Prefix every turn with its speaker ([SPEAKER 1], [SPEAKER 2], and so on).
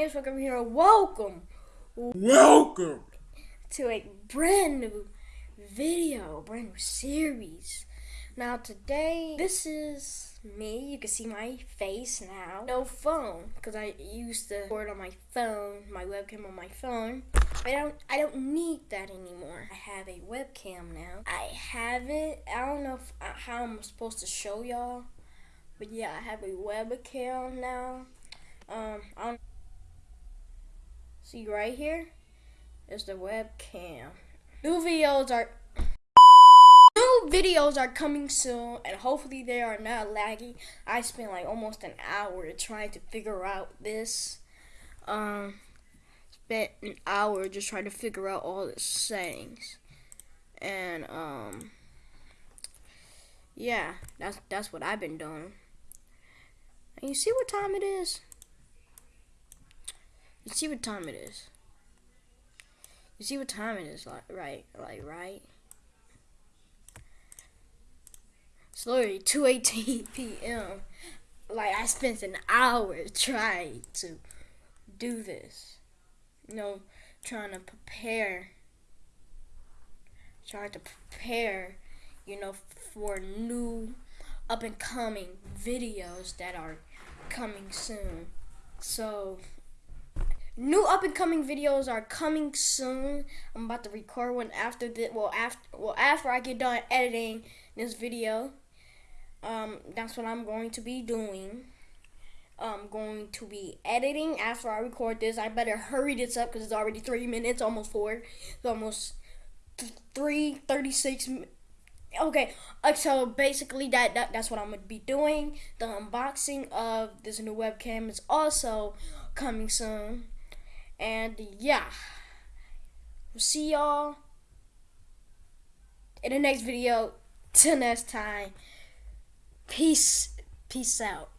[SPEAKER 1] you're welcome
[SPEAKER 2] Welcome
[SPEAKER 1] to a brand new video, brand new series. Now today, this is me. You can see my face now. No phone, because I used to record on my phone, my webcam on my phone. I don't, I don't need that anymore. I have a webcam now. I have it. I don't know if, uh, how I'm supposed to show y'all, but yeah, I have a webcam now. Um, I don't see right here is the webcam. New videos are new videos are coming soon and hopefully they are not laggy. I spent like almost an hour trying to figure out this. Um spent an hour just trying to figure out all the settings. And um yeah, that's that's what I've been doing. And you see what time it is? You see what time it is? You see what time it is, like right, like right. It's literally 2:18 p.m. Like I spent an hour trying to do this. You know, trying to prepare, trying to prepare, you know, for new up and coming videos that are coming soon. So new up and coming videos are coming soon. I'm about to record one after the well after well after I get done editing this video. Um, that's what I'm going to be doing. I'm going to be editing after I record this. I better hurry this up because it's already three minutes, almost four. It's almost th- three thirty-six. Okay, uh, so basically that, that that's what I'm gonna be doing. The unboxing of this new webcam is also coming soon. And yeah, we'll see y'all in the next video. Till next time, peace, peace out.